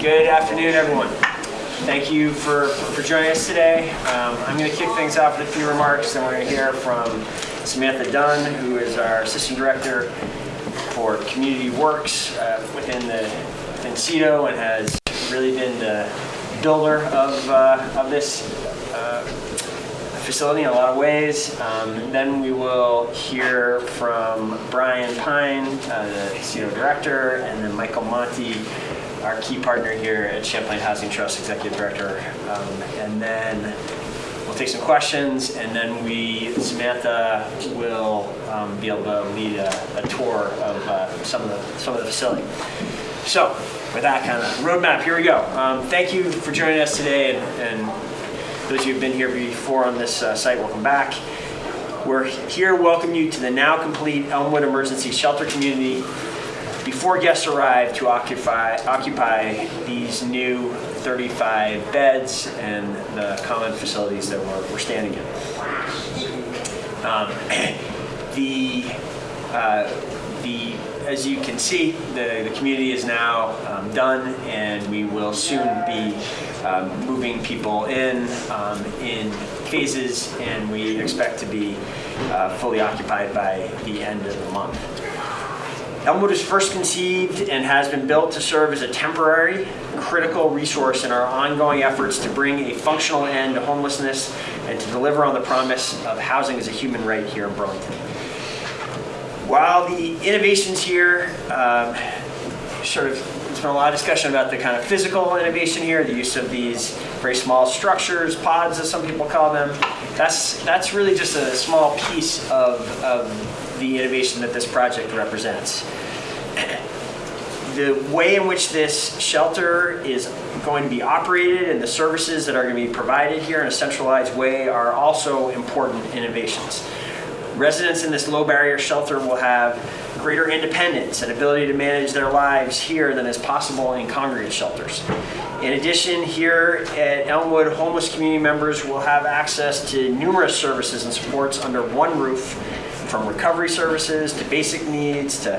Good afternoon, everyone. Thank you for, for joining us today. Um, I'm going to kick things off with a few remarks, and we're going to hear from Samantha Dunn, who is our Assistant Director for Community Works uh, within the within CEDO and has really been the builder of, uh, of this uh, facility in a lot of ways. Um, then we will hear from Brian Pine, uh, the CEDO Director, and then Michael Monte, our key partner here at Champlain Housing Trust Executive Director. Um, and then we'll take some questions, and then we, Samantha, will um, be able to lead a, a tour of uh, some of the some of the facility. So, with that kind of roadmap, here we go. Um, thank you for joining us today, and, and those of you who've been here before on this uh, site, welcome back. We're here welcome you to the now complete Elmwood Emergency Shelter Community before guests arrive to occupy, occupy these new 35 beds and the common facilities that we're, we're standing in. Um, the, uh, the, as you can see, the, the community is now um, done and we will soon be um, moving people in um, in phases and we expect to be uh, fully occupied by the end of the month. Elmwood was first conceived and has been built to serve as a temporary, critical resource in our ongoing efforts to bring a functional end to homelessness and to deliver on the promise of housing as a human right here in Burlington. While the innovations here, um, sort of, there's been a lot of discussion about the kind of physical innovation here, the use of these very small structures, pods as some people call them. That's, that's really just a small piece of, of the innovation that this project represents. The way in which this shelter is going to be operated and the services that are going to be provided here in a centralized way are also important innovations. Residents in this low barrier shelter will have greater independence and ability to manage their lives here than is possible in congregate shelters. In addition, here at Elmwood, homeless community members will have access to numerous services and supports under one roof from recovery services to basic needs to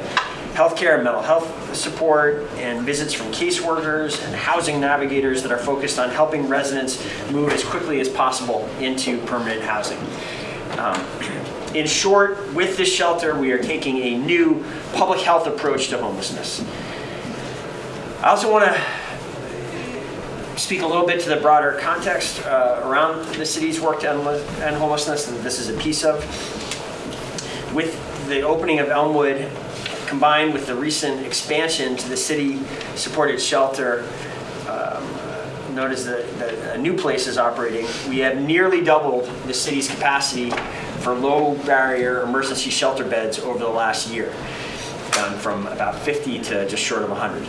healthcare and mental health support and visits from caseworkers and housing navigators that are focused on helping residents move as quickly as possible into permanent housing. Um, in short, with this shelter, we are taking a new public health approach to homelessness. I also want to speak a little bit to the broader context uh, around the city's work to end homelessness that this is a piece of with the opening of Elmwood, combined with the recent expansion to the city-supported shelter, um, known as the, the new place is operating, we have nearly doubled the city's capacity for low barrier emergency shelter beds over the last year, gone from about 50 to just short of 100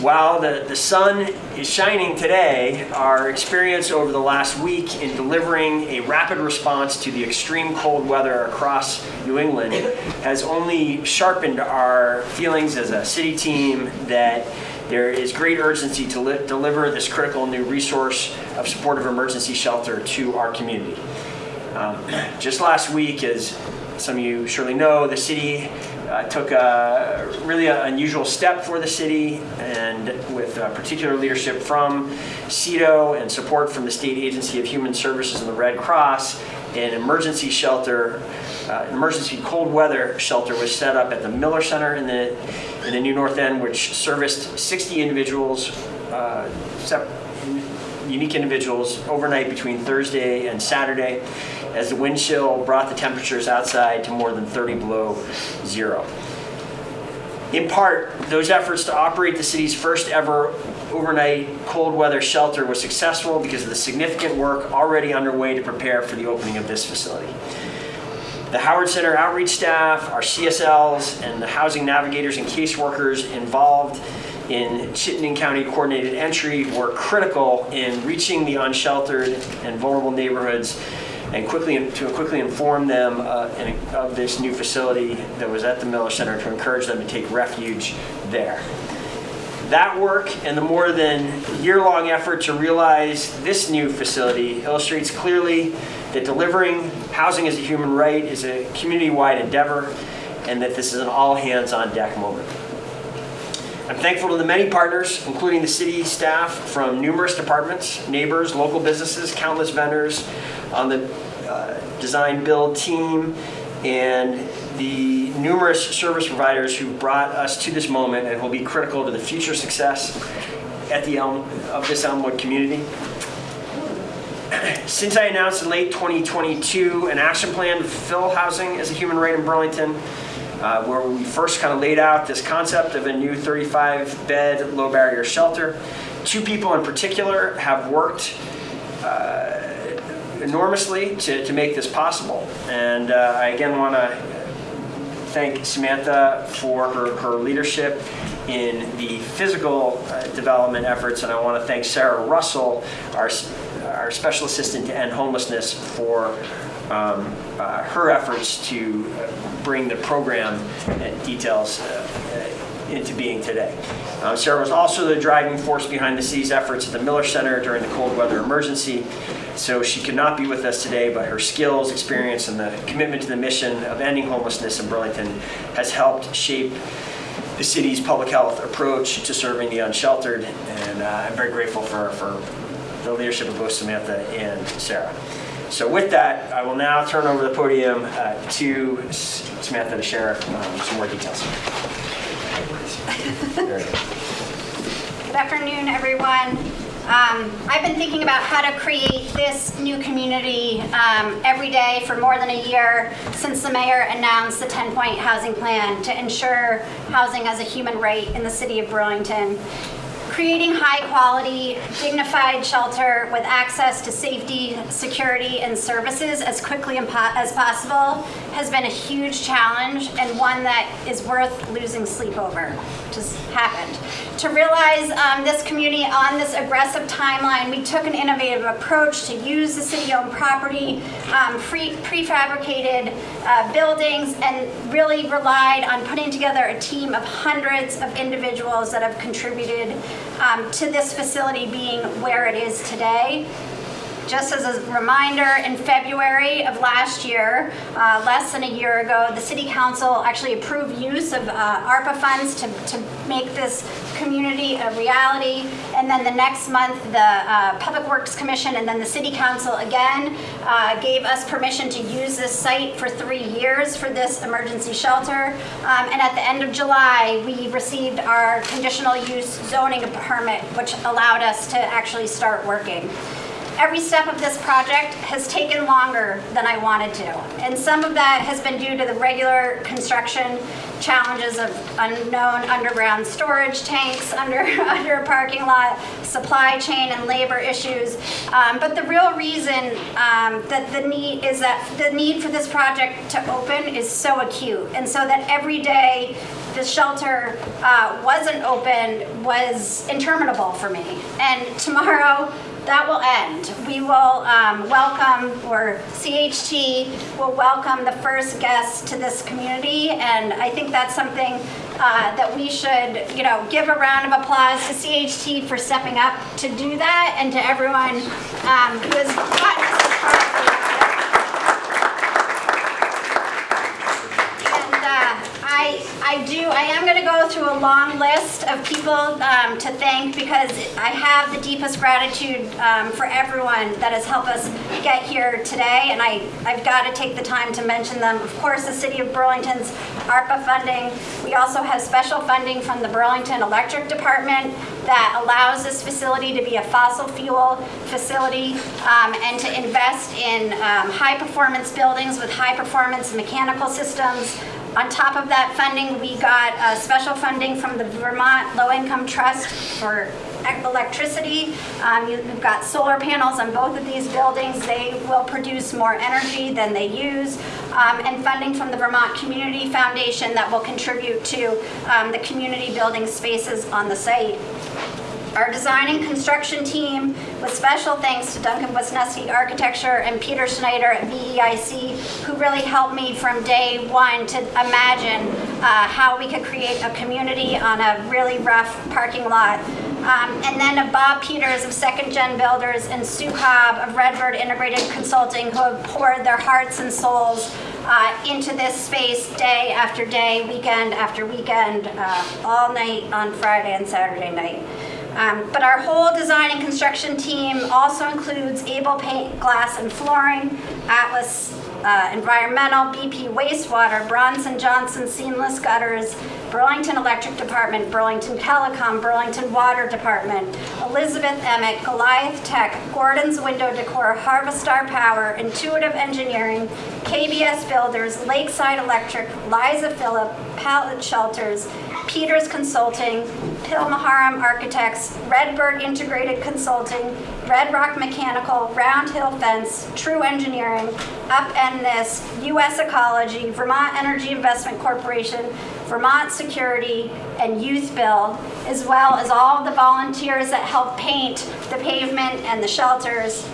while the, the sun is shining today, our experience over the last week in delivering a rapid response to the extreme cold weather across New England has only sharpened our feelings as a city team that there is great urgency to deliver this critical new resource of supportive emergency shelter to our community. Um, just last week, as some of you surely know, the city uh, took a really a unusual step for the city and with uh, particular leadership from CEDO and support from the State Agency of Human Services and the Red Cross, an emergency shelter, uh, emergency cold weather shelter was set up at the Miller Center in the, in the New North End, which serviced 60 individuals, uh, unique individuals overnight between Thursday and Saturday as the wind chill brought the temperatures outside to more than 30 below zero. In part, those efforts to operate the city's first ever overnight cold weather shelter was successful because of the significant work already underway to prepare for the opening of this facility. The Howard Center outreach staff, our CSLs, and the housing navigators and caseworkers involved in Chittenden County coordinated entry were critical in reaching the unsheltered and vulnerable neighborhoods and quickly to quickly inform them uh, in, of this new facility that was at the Miller Center to encourage them to take refuge there. That work and the more than year-long effort to realize this new facility illustrates clearly that delivering housing as a human right is a community-wide endeavor and that this is an all-hands-on-deck moment. I'm thankful to the many partners, including the city staff from numerous departments, neighbors, local businesses, countless vendors on the uh, design build team, and the numerous service providers who brought us to this moment and will be critical to the future success at the Elm, of this Elmwood community. Since I announced in late 2022 an action plan to fulfill housing as a human right in Burlington, uh, where we first kind of laid out this concept of a new 35-bed low barrier shelter, two people in particular have worked uh, enormously to, to make this possible. And uh, I again want to thank Samantha for her, her leadership in the physical uh, development efforts, and I want to thank Sarah Russell, our, our special assistant to end homelessness, for um, uh, her efforts to uh, bring the program details uh, into being today. Um, Sarah was also the driving force behind the city's efforts at the Miller Center during the cold weather emergency. So she could not be with us today, but her skills, experience, and the commitment to the mission of ending homelessness in Burlington has helped shape the city's public health approach to serving the unsheltered. And uh, I'm very grateful for, for the leadership of both Samantha and Sarah. So with that, I will now turn over the podium uh, to Samantha to share um, some more details. Good. Good afternoon, everyone. Um, I've been thinking about how to create this new community um, every day for more than a year since the mayor announced the 10-point housing plan to ensure housing as a human right in the city of Burlington. Creating high-quality, dignified shelter with access to safety, security, and services as quickly as possible has been a huge challenge and one that is worth losing sleep over. Just happened. To realize um, this community on this aggressive timeline, we took an innovative approach to use the city-owned property, um, free- prefabricated uh, buildings, and really relied on putting together a team of hundreds of individuals that have contributed um, to this facility being where it is today. Just as a reminder, in February of last year, uh, less than a year ago, the City Council actually approved use of uh, ARPA funds to, to make this community a reality. And then the next month, the uh, Public Works Commission and then the City Council again uh, gave us permission to use this site for three years for this emergency shelter. Um, And at the end of July, we received our conditional use zoning permit, which allowed us to actually start working every step of this project has taken longer than I wanted to. And some of that has been due to the regular construction challenges of unknown underground storage tanks under, under a parking lot, supply chain and labor issues. Um, but the real reason um, that the need is that the need for this project to open is so acute. And so that every day the shelter uh, wasn't open was interminable for me. And tomorrow, that will end. We will um, welcome, or CHT will welcome the first guest to this community, and I think that's something uh, that we should, you know, give a round of applause to CHT for stepping up to do that, and to everyone um, who has gotten us this far. And uh, I, do, I am going to go through a long list of people um, to thank because I have the deepest gratitude um, for everyone that has helped us get here today, and I, I've got to take the time to mention them. Of course, the City of Burlington's ARPA funding. We also have special funding from the Burlington Electric Department that allows this facility to be a fossil fuel facility um, and to invest in um, high-performance buildings with high-performance mechanical systems, on top of that funding, we got uh, special funding from the Vermont Low Income Trust for electricity. Um, you've got solar panels on both of these buildings. They will produce more energy than they use. Um, And funding from the Vermont Community Foundation that will contribute to um, the community building spaces on the site our design and construction team, with special thanks to Duncan Wisniewski Architecture and Peter Schneider at VEIC, who really helped me from day one to imagine uh, how we could create a community on a really rough parking lot. Um, And then Bob Peters of Second Gen Builders and Sue Cobb of Redbird Integrated Consulting, who have poured their hearts and souls uh, into this space day after day, weekend after weekend, uh, all night on Friday and Saturday night. Um, But our whole design and construction team also includes Able Paint, Glass, and Flooring, Atlas uh, Environmental, BP Wastewater, Bronson Johnson Seamless Gutters, Burlington Electric Department, Burlington Telecom, Burlington Water Department, Elizabeth Emmett, Goliath Tech, Gordon's Window Decor, Harvestar Power, Intuitive Engineering, KBS Builders, Lakeside Electric, Liza Phillip, Pallet Shelters, Peters Consulting, Pill-Maharam Architects, Redbird Integrated Consulting, Red Rock Mechanical, Round Hill Fence, True Engineering, Upend This, US Ecology, Vermont Energy Investment Corporation, Vermont Security, and Youth Build, as well as all the volunteers that help paint the pavement and the shelters.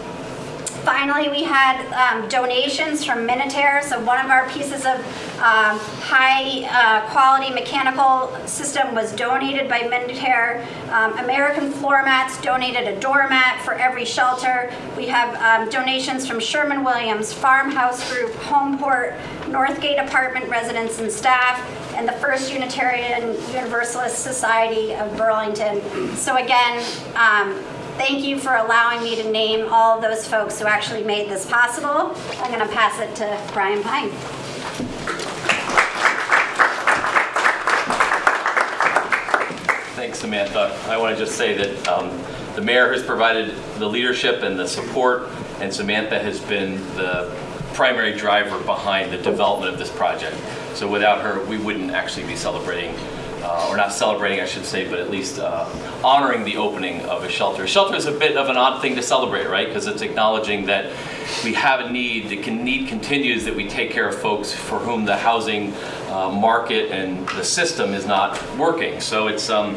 Finally, we had um, donations from Minotair, so one of our pieces of um, high-quality mechanical system was donated by Minotair. Um, American Floor Mats donated a doormat for every shelter. We have um, donations from Sherwin-Williams, Farmhouse Group, Homeport, Northgate Apartment residents and staff, and the First Unitarian Universalist Society of Burlington. So again, um, Thank you for allowing me to name all those folks who actually made this possible. I'm going to pass it to Brian Pine. Thanks, Samantha. I want to just say that um, the mayor has provided the leadership and the support, and Samantha has been the primary driver behind the development of this project. So without her, we wouldn't actually be celebrating, uh, or not celebrating, I should say, but at least uh, honoring the opening of a shelter. A shelter is a bit of an odd thing to celebrate, right? Because it's acknowledging that we have a need, the need continues that we take care of folks for whom the housing uh, market and the system is not working. So it's, um,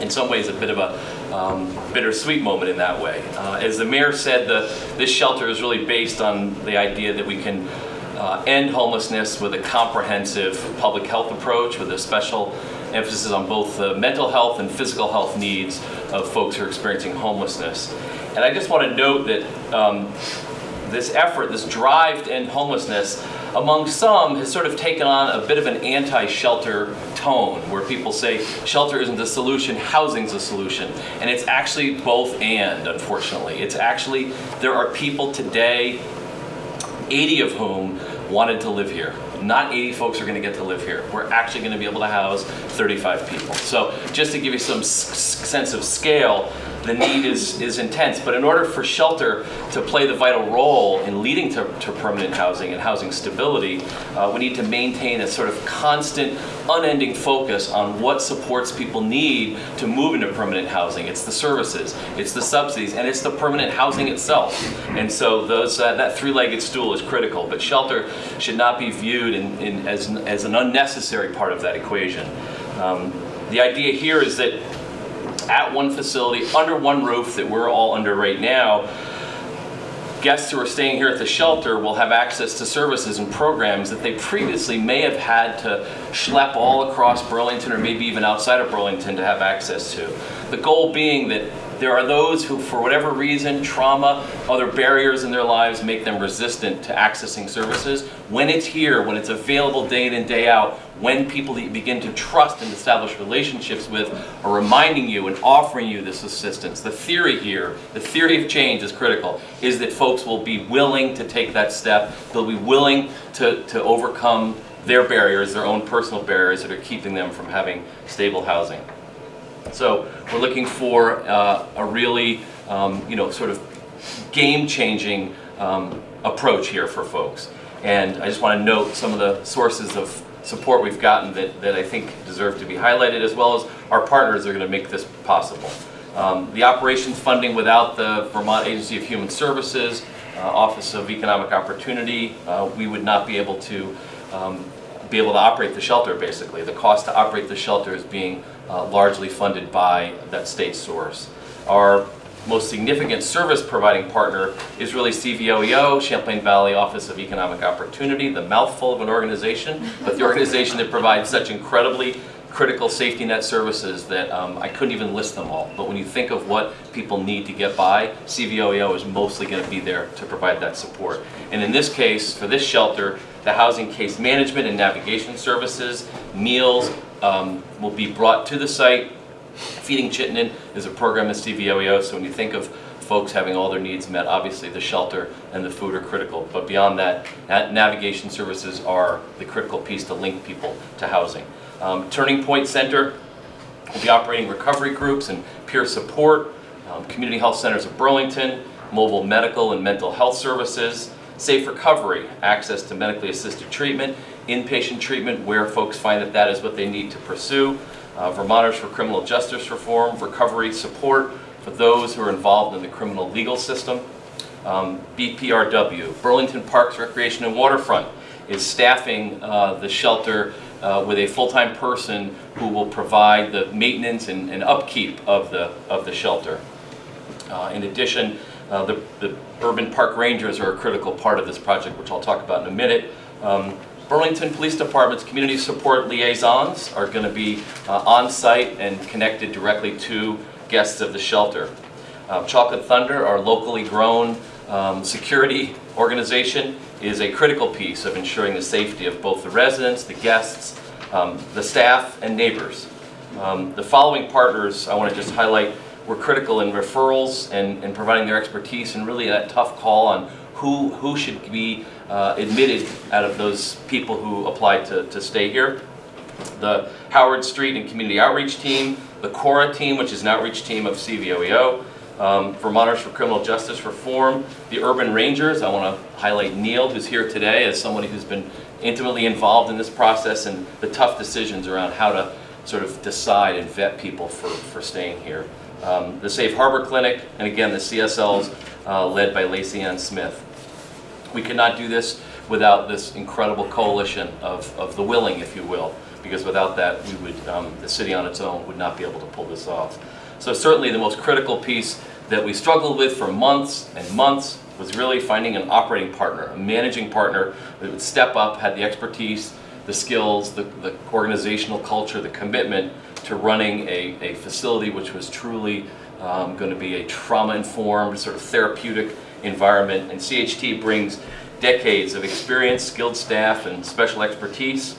in some ways, a bit of a um, bittersweet moment in that way. Uh, as the mayor said, the, this shelter is really based on the idea that we can uh, end homelessness with a comprehensive public health approach with a special emphasis on both the mental health and physical health needs of folks who are experiencing homelessness. And I just want to note that um, this effort, this drive to end homelessness, among some has sort of taken on a bit of an anti-shelter tone, where people say shelter isn't the solution, housing's the solution. And it's actually both and, unfortunately. It's actually, there are people today, 80 of whom wanted to live here. Not 80 folks are going to get to live here. We're actually going to be able to house 35 people. So just to give you some sense of scale, the need is, is intense. But in order for shelter to play the vital role in leading to, to permanent housing and housing stability, uh, we need to maintain a sort of constant, unending focus on what supports people need to move into permanent housing. It's the services, it's the subsidies, and it's the permanent housing itself. And so those, uh, that three-legged stool is critical. But shelter should not be viewed in, in, as, as an unnecessary part of that equation. Um, the idea here is that at one facility, under one roof that we're all under right now, guests who are staying here at the shelter will have access to services and programs that they previously may have had to schlep all across Burlington or maybe even outside of Burlington to have access to. The goal being that there are those who, for whatever reason, trauma, other barriers in their lives make them resistant to accessing services. When it's here, when it's available day in and day out, when people that you begin to trust and establish relationships with are reminding you and offering you this assistance. The theory here, the theory of change is critical, is that folks will be willing to take that step. They'll be willing to, to overcome their barriers, their own personal barriers that are keeping them from having stable housing. So we're looking for uh, a really, um, you know, sort of game-changing um, approach here for folks. And I just want to note some of the sources of support we've gotten that, that I think deserve to be highlighted, as well as our partners are going to make this possible. Um, the operations funding without the Vermont Agency of Human Services, uh, Office of Economic Opportunity, uh, we would not be able to um, be able to operate the shelter, basically. The cost to operate the shelter is being uh, largely funded by that state source. Our most significant service providing partner is really CVOEO, Champlain Valley Office of Economic Opportunity, the mouthful of an organization, but the organization that provides such incredibly critical safety net services that um, I couldn't even list them all. But when you think of what people need to get by, CVOEO is mostly going to be there to provide that support. And in this case, for this shelter, the housing case management and navigation services, meals um, will be brought to the site. Feeding Chittenden is a program at CVOEO, so when you think of folks having all their needs met, obviously the shelter and the food are critical. But beyond that, na- navigation services are the critical piece to link people to housing. Um, Turning Point Center will be operating recovery groups and peer support, um, community health centers of Burlington, mobile medical and mental health services, safe recovery, access to medically assisted treatment, inpatient treatment where folks find that that is what they need to pursue, uh, Vermonters for Criminal Justice Reform, recovery support for those who are involved in the criminal legal system, um, BPRW, Burlington Parks, Recreation and Waterfront, is staffing uh, the shelter uh, with a full-time person who will provide the maintenance and and upkeep of the, of the shelter. Uh, In addition, uh, the the urban park rangers are a critical part of this project, which I'll talk about in a minute. Um, Burlington Police Department's community support liaisons are going to be uh, on-site and connected directly to guests of the shelter. Uh, Chocolate Thunder, our locally grown um, security organization, is a critical piece of ensuring the safety of both the residents, the guests, um, the staff, and neighbors. Um, The following partners, I want to just highlight, were critical in referrals and and providing their expertise and really that tough call on who, who should be uh, admitted out of those people who applied to, to stay here the Howard Street and Community Outreach Team, the CORA team, which is an outreach team of CVOEO, um, Vermonters for Criminal Justice Reform, the Urban Rangers. I want to highlight Neil, who's here today, as somebody who's been intimately involved in this process and the tough decisions around how to sort of decide and vet people for, for staying here. Um, the Safe Harbor Clinic, and again, the CSLs uh, led by Lacey Ann Smith. We could not do this without this incredible coalition of, of the willing, if you will, because without that, we would, um, the city on its own would not be able to pull this off. So certainly the most critical piece that we struggled with for months and months was really finding an operating partner, a managing partner that would step up, had the expertise, the skills, the, the organizational culture, the commitment to running a, a facility which was truly um, going to be a trauma-informed, sort of therapeutic environment. And CHT brings decades of experience, skilled staff, and special expertise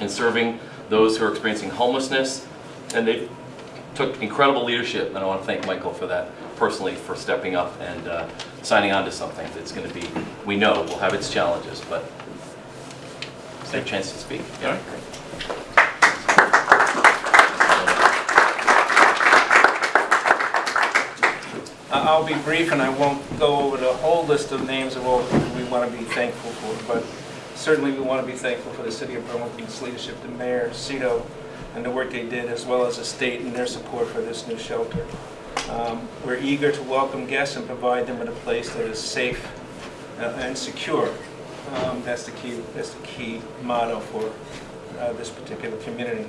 in serving those who are experiencing homelessness. And they took incredible leadership, and I want to thank Michael for that personally, for stepping up and uh, signing on to something that's going to be, we know, will have its challenges, but it's their chance to speak. All right. I'll be brief and I won't go over the whole list of names of all we want to be thankful for, but certainly we want to be thankful for the city of Burlington's leadership, the mayor, CEDO, and the work they did, as well as the state and their support for this new shelter. Um, We're eager to welcome guests and provide them with a place that is safe uh, and secure. Um, That's the key, that's the key motto for uh, this particular community.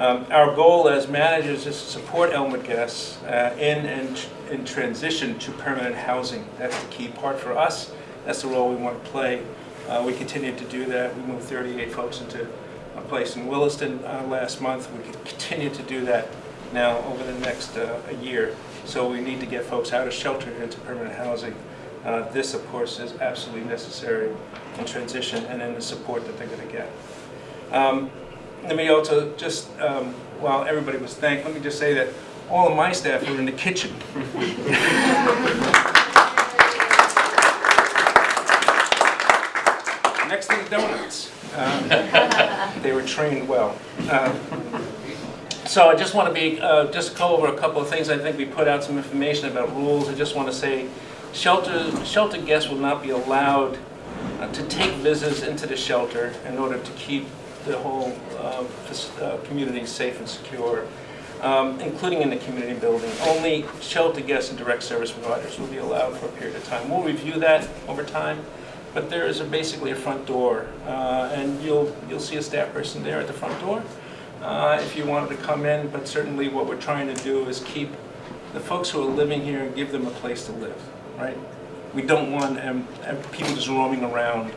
Um, Our goal as managers is to support Elmwood guests uh, in and in transition to permanent housing. That's the key part for us. That's the role we want to play. Uh, We continue to do that. We moved 38 folks into a place in Williston uh, last month. We continue to do that now over the next uh, year. So we need to get folks out of shelter into permanent housing. Uh, This, of course, is absolutely necessary in transition and in the support that they're going to get. Um, Let me also just, um, while everybody was thanked, let me just say that all of my staff are in the kitchen. Next to the donuts. Um, They were trained well. Um, So I just want to be, uh, just go over a couple of things. I think we put out some information about rules. I just want to say, shelter, shelter guests will not be allowed uh, to take visitors into the shelter in order to keep the whole uh, uh, community safe and secure, um, including in the community building. Only shelter guests and direct service providers will be allowed for a period of time. We'll review that over time, but there is a- basically a front door, uh, and you'll, you'll see a staff person there at the front door uh, if you wanted to come in, but certainly what we're trying to do is keep the folks who are living here and give them a place to live, right? We don't want um, um, people just roaming around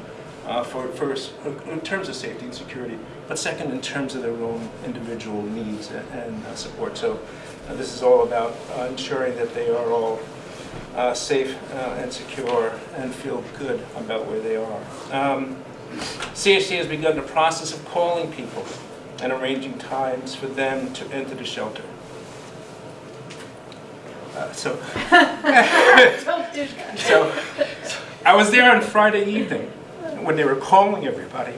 uh, for, first, in terms of safety and security, but second, in terms of their own individual needs and, and uh, support. So uh, this is all about uh, ensuring that they are all uh, safe uh, and secure and feel good about where they are. Um, CHC has begun the process of calling people and arranging times for them to enter the shelter. Uh, so, so I was there on Friday evening when they were calling everybody.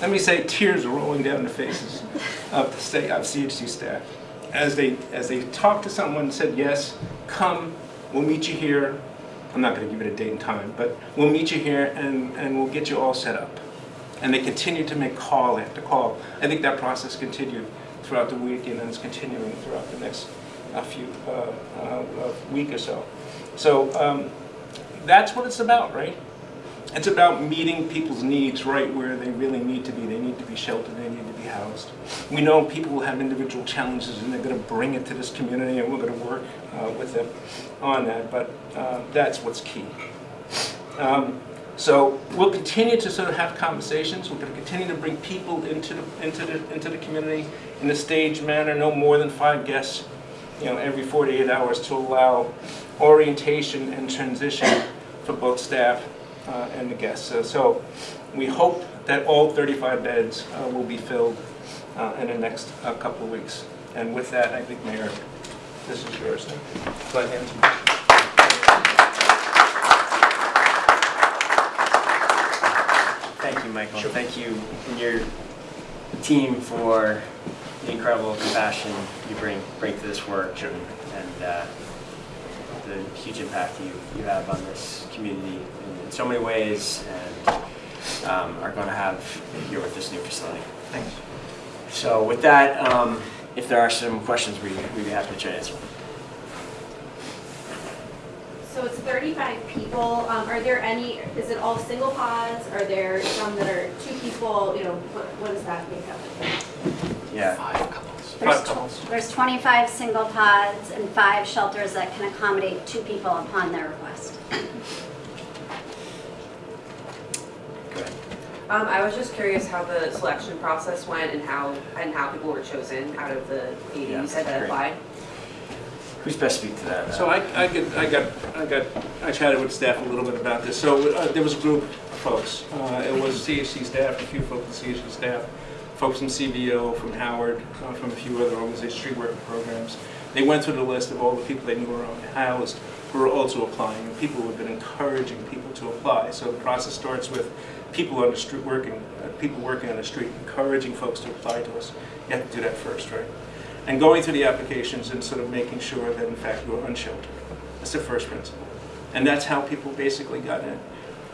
Let me say, tears are rolling down the faces of the state of CHC staff as they as they talked to someone and said, "Yes, come, we'll meet you here." I'm not going to give it a date and time, but we'll meet you here and and we'll get you all set up. And they continued to make call after call. I think that process continued throughout the weekend and it's continuing throughout the next uh, few uh, uh, uh, week or so. So um, that's what it's about, right? It's about meeting people's needs right where they really need to be. They need to be sheltered, they need to be housed. We know people will have individual challenges and they're going to bring it to this community and we're going to work uh, with them on that, but uh, that's what's key. Um, so we'll continue to sort of have conversations. We're going to continue to bring people into the, into the, into the community in a staged manner, no more than five guests, you know, every 48 hours to allow orientation and transition for both staff uh, and the guests. So, so we hope that all 35 beds uh, will be filled uh, in the next uh, couple of weeks. And with that, I think, Mayor, this is yours. Go ahead. Thank you, Michael. Thank you and your team for the incredible compassion you bring bring to this work and, and uh, the huge impact you, you have on this community in, in so many ways and um, are going to have here with this new facility. Thanks. So with that, um, if there are some questions, we, we'd be happy to try to answer. So it's 35 people. Um, Are there any, is it all single pods? Are there some that are two people? You know, what what does that make up? Yeah. Five couples. There's, Five couples. there's 25 single pods and five shelters that can accommodate two people upon their request. Go. Um, I was just curious how the selection process went and how, and how people were chosen out of the 80s Yeah, that applied. Who's best to speak to that? So I, I get, I got, I got, I chatted with staff a little bit about this. So uh, there was a group of folks. Uh, It was CHC staff, a few folks from CHC staff, folks from CVO, from Howard, uh, from a few other organizations, street worker programs. They went through the list of all the people they knew were housed, who were also applying, and people who have been encouraging people to apply. So the process starts with people on the street working, uh, people working on the street, encouraging folks to apply to us. You have to do that first, right? and going through the applications and sort of making sure that in fact you're unsheltered. That's the first principle. And that's how people basically got in.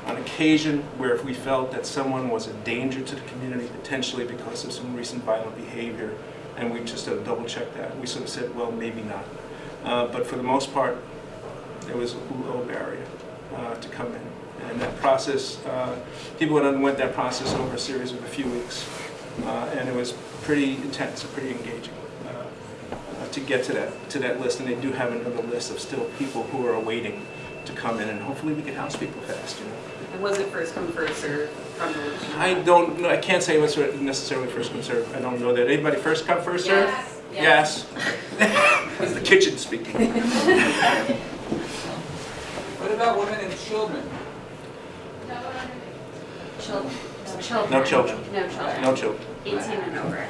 On occasion where if we felt that someone was a danger to the community potentially because of some recent violent behavior, and we just sort of double checked that, we sort of said, well, maybe not. Uh, but for the most part, there was a low barrier uh, to come in. And that process, uh, people underwent that process over a series of a few weeks. Uh, and it was pretty intense pretty engaging uh, uh, to get to that, to that list. And they do have another list of still people who are awaiting to come in. And hopefully we can house people fast, you know. And was it first come, first served from the list? I don't, know. I can't say what's necessarily first come served. I don't know that. Anybody first come, first served? Yes. That's the kitchen speaking. What about women and children? Children. Children. No children. No children. No children. 18 and over.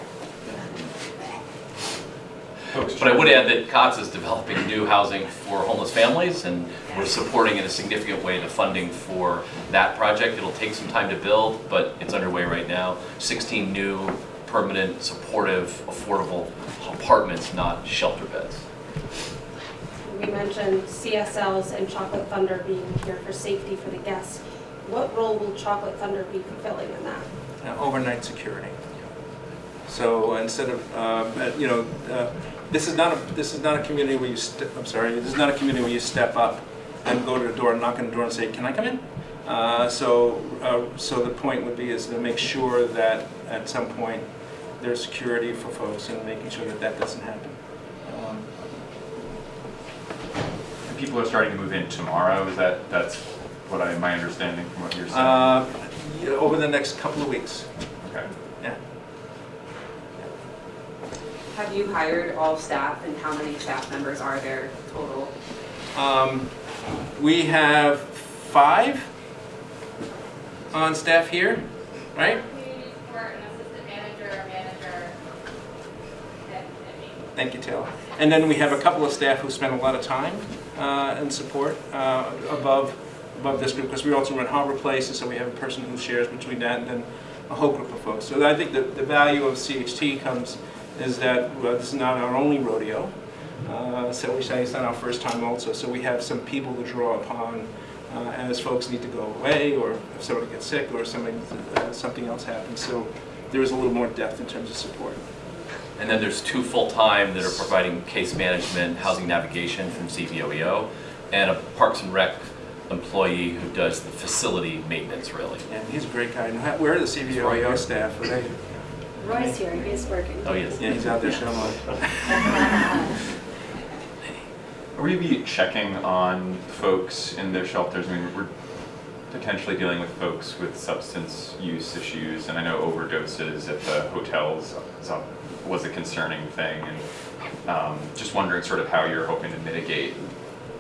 But I would add that COTS is developing new housing for homeless families, and we're supporting in a significant way the funding for that project. It'll take some time to build, but it's underway right now. 16 new, permanent, supportive, affordable apartments, not shelter beds. We mentioned CSLs and Chocolate Thunder being here for safety for the guests. What role will Chocolate Thunder be fulfilling in that? uh, overnight security. So instead of, um, uh, you know, uh, this is not a, this is not a community where you, I'm sorry, this is not a community where you step up and go to the door, and knock on the door and say, can I come in? Uh, So, uh, so the point would be is to make sure that at some point there's security for folks and making sure that that doesn't happen. Um, people are starting to move in tomorrow, is that, that's what I, my understanding from what you're saying? Uh, yeah, Over the next couple of weeks, Okay. yeah. Have you hired all staff and how many staff members are there total? Um, We have five on staff here, right? Community support, an assistant manager, manager, and, and me. Thank you, Taylor. And then we have a couple of staff who spend a lot of time uh, in support uh, above, above this group, because we also run Harbor Place, and so we have a person who shares between that and then a whole group of folks. So I think that the value of CHT comes, is that well, this is not our only rodeo. Uh, So we say it's not our first time also, so we have some people to draw upon uh, as folks need to go away, or if somebody gets sick, or somebody, uh, something else happens. So there is a little more depth in terms of support. And then there's two full-time that are providing case management, housing navigation from CVOEO, and a Parks and Rec employee who does the facility maintenance, really. And he's a great guy. Where are the right CVOEO here. staff? Are they, Roy's here, he's working. Oh, yes. yeah, he's out there somewhere. Are we be checking on folks in their shelters? I mean, we're potentially dealing with folks with substance use issues, and I know overdoses at the hotels was a concerning thing, and um, just wondering sort of how you're hoping to mitigate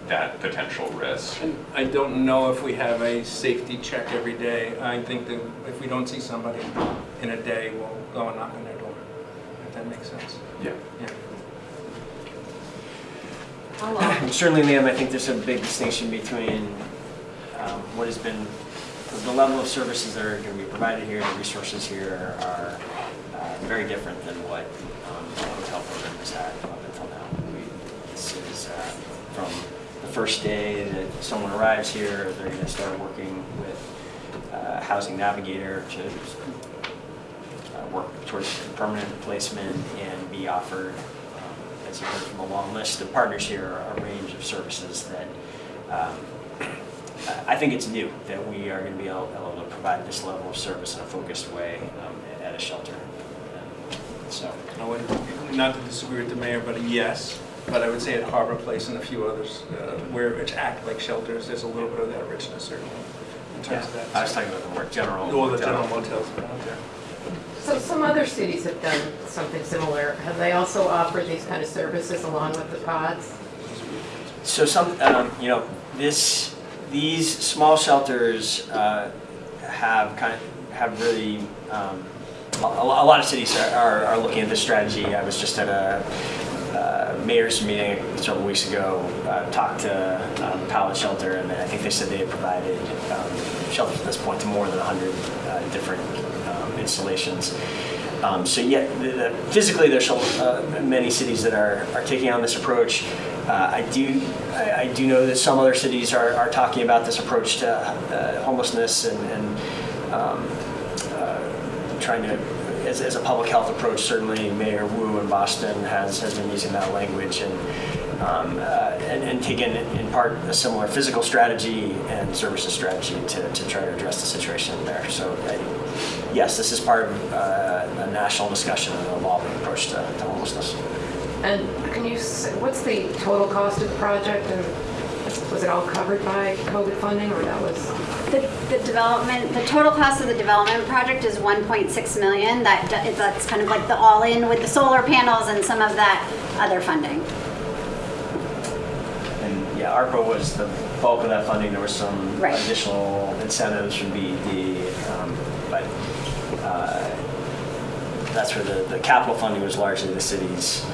that potential risk. And I don't know if we have a safety check every day. I think that if we don't see somebody in a day, we'll go and knock on their door, if that makes sense. Yeah. Yeah. How long? Certainly, Liam, I think there's a big distinction between um, what has been, the level of services that are going to be provided here, the resources here are uh, very different than what um, the hotel program has had up until now. We- This is uh, from the first day that someone arrives here, they're going to start working with uh, Housing Navigator to work towards permanent placement and be offered, um, as you heard from a long list of partners here, a range of services that um, I think it's new that we are going to be able able to provide this level of service in a focused way um, at a shelter. So, not to disagree with the mayor, but a yes. But I would say at Harbor Place and a few others, uh, where it's act like shelters, there's a little bit of that richness certainly in yeah, terms of that. I was talking about the more general. All the general motels around there. So some other cities have done something similar. Have they also offered these kind of services along with the pods? So some, um, you know, this, these small shelters uh, have kind of, have really, um, a, lot of cities are, are, are looking at this strategy. I was just at a uh, mayor's meeting several weeks ago, uh, talked to um, Pallet Shelter, and I think they said they had provided um, shelters at this point to more than 100 uh, different installations. Um, so yet, the, the, physically there's uh, many cities that are, are taking on this approach. Uh, I do I, I do know that some other cities are, are talking about this approach to uh, homelessness and, and um, uh, trying to as, as a public health approach. Certainly, Mayor Wu in Boston has, has been using that language and um, uh, and, and taken in part a similar physical strategy and services strategy to, to try to address the situation there. So. I, Yes, this is part of uh, a national discussion and an evolving approach to, to homelessness. And can you, s- what's the total cost of the project? And was it all covered by COVID funding or that was? The, the development, the total cost of the development project is 1.6 million. That, that's kind of like the all-in with the solar panels and some of that other funding. Yeah, ARPA was the bulk of that funding. There was some Right. additional incentives from BED, um, but uh, that's where the, the capital funding was largely the city's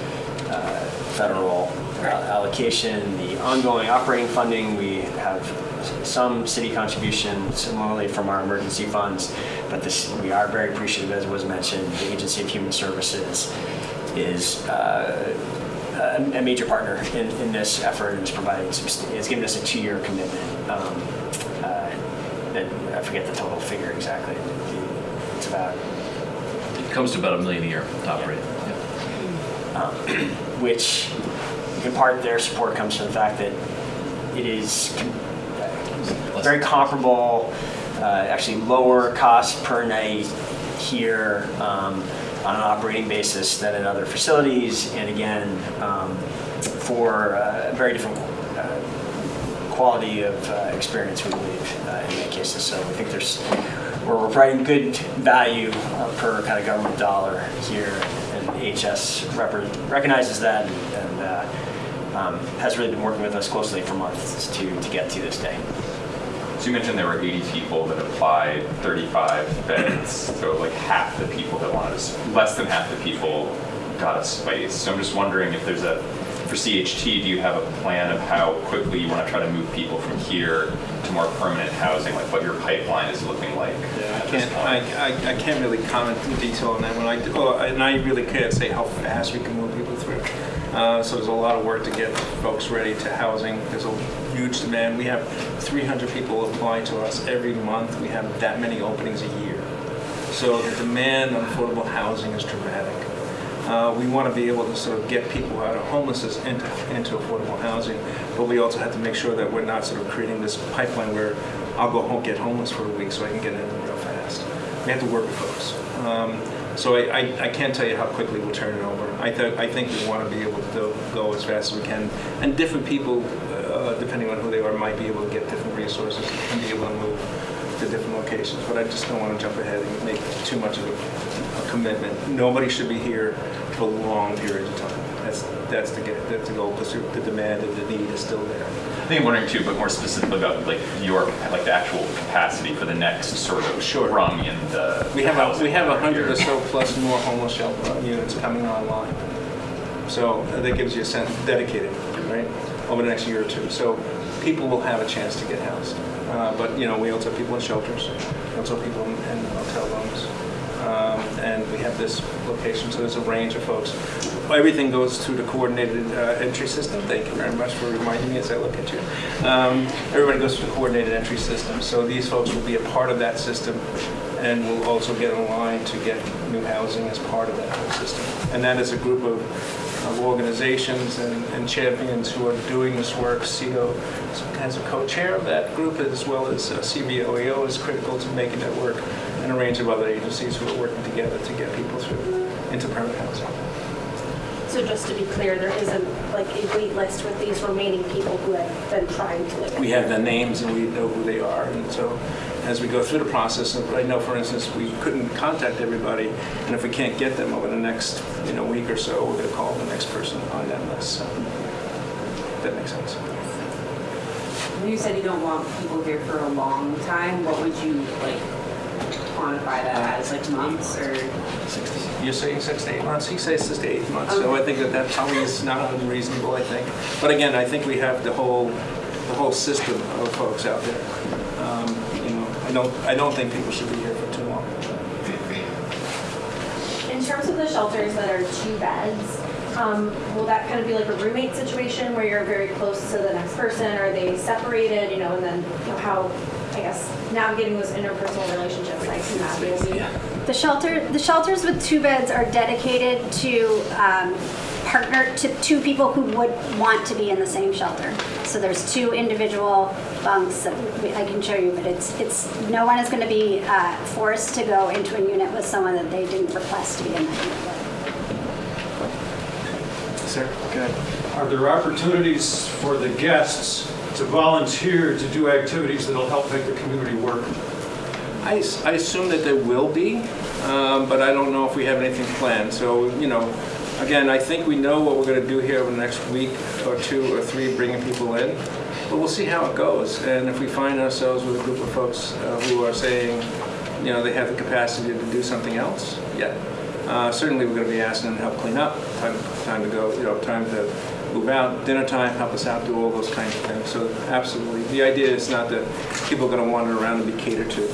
uh, federal uh, allocation. The ongoing operating funding, we have some city contribution similarly from our emergency funds, but this, we are very appreciative, as was mentioned, the Agency of Human Services is uh, a a major partner in, in this effort and is providing some, is giving us a two-year commitment. um, uh, That, I forget the total figure exactly. It's about It comes to about a million a year to operate. um, which in part their support comes from the fact that it is uh, very comparable, uh, actually lower cost per night here um, on an operating basis than in other facilities, and again, um, for a very different uh, quality of uh, experience, we believe, uh, in many cases. So we think there's, we're providing good value uh, per kind of government dollar here, and HS recognizes that and and, uh, um, has really been working with us closely for months to to get to this day. You mentioned there were 80 people that applied, 35 beds, so like half the people that wanted, a s- less than half the people got a space. So I'm just wondering if there's a, for CHT, do you have a plan of how quickly you want to try to move people from here to more permanent housing, like what your pipeline is looking like I at this can't, I. I, I can't really comment in detail on that one. I, oh, and I really can't say how fast we can move people. Uh, so there's a lot of work to get folks ready to housing. There's a huge demand. We have 300 people applying to us every month. We have that many openings a year. So the demand on affordable housing is dramatic. Uh, we want to be able to sort of get people out of homelessness into, into affordable housing, but we also have to make sure that we're not sort of creating this pipeline where I'll go home, get homeless for a week so I can get in real fast. We have to work with folks. Um, so I, I, I can't tell you how quickly we'll turn it over. I, th- I think we want to be able to go, as fast as we can, and different people, uh, depending on who they are, might be able to get different resources and be able to move to different locations. But I just don't want to jump ahead and make too much of a, a commitment. Nobody should be here for long periods of time. That's that's the that's the goal because the demand and the need is still there. I think I'm wondering too, but more specifically about like your, like the actual capacity for the next sort of Sure. rung in the We have a, we have a hundred or so plus more homeless shelter units coming online. So uh, that gives you a sense, dedicated, right, over the next year or two. So people will have a chance to get housed. Uh, But, you know, we also have people in shelters, we also have people in in hotel rooms. Um, And we have this location, so there's a range of folks. Everything goes through the coordinated uh, entry system. Thank you very much for reminding me as I look at you. Um, Everybody goes through the coordinated entry system. So these folks will be a part of that system and will also get in line to get new housing as part of that whole system. And that is a group of of organizations and and champions who are doing this work. CEDO has a co-chair of that group, as well as uh, CVOEO is critical to making that work, and a range of other agencies who are working together to get people through into permanent housing. So just to be clear, there isn't like a wait list with these remaining people who have been trying to live we have the names and we know who they are. And so as we go through the process, and I know, for instance, we couldn't contact everybody, and if we can't get them over the next, you know, week or so, we're going to call the next person on that list. So that makes sense. You said you don't want people here for a long time. What would you like quantify that as, like months or? You're saying six to eight months, he says six to eight months, so I think that that probably is not unreasonable, I think. But again, I think we have the whole, the whole system of folks out there. Um, You know, I don't, I don't think people should be here for too long. In terms of the shelters that are two beds, um, will that kind of be like a roommate situation where you're very close to the next person? Are they separated, you know, and then you know, how, I guess, navigating those interpersonal relationships, I can imagine. The shelter, the shelters with two beds are dedicated to um, partner, to two people who would want to be in the same shelter. So there's two individual bunks that we- I can show you, but it's, it's, no one is going to be uh, forced to go into a unit with someone that they didn't request to be in that unit with. Sir? Good. Are there opportunities for the guests to volunteer to do activities that'll help make the community work? I assume that there will be, um, but I don't know if we have anything planned. So, you know, again, I think we know what we're going to do here over the next week or two or three, bringing people in. But we'll see how it goes. And if we find ourselves with a group of folks uh, who are saying, you know, they have the capacity to do something else, yeah. Uh, Certainly, we're going to be asking them to help clean up, time, time to go, you know, time to move out, dinner time, help us out, do all those kinds of things. So absolutely. The idea is not that people are going to wander around and be catered to.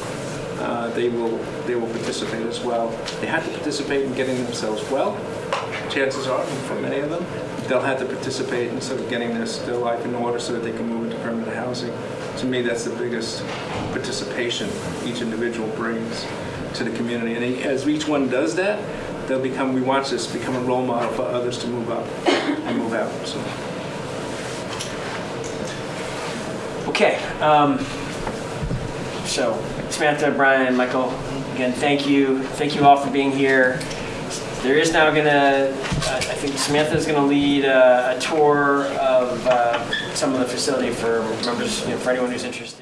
Uh, They will, they will participate as well. They have to participate in getting themselves well. Chances are, for many of them, they'll have to participate in sort of getting their, their life in order so that they can move into permanent housing. To me, that's the biggest participation each individual brings to the community. And as each one does that, they'll become, we watch this, become a role model for others to move up and move out, so. Okay, um, so Samantha, Brian, Michael, again, thank you. Thank you all for being here. There is now gonna, uh, I think Samantha is gonna lead uh, a tour of uh, some of the facility for members, you know, for anyone who's interested.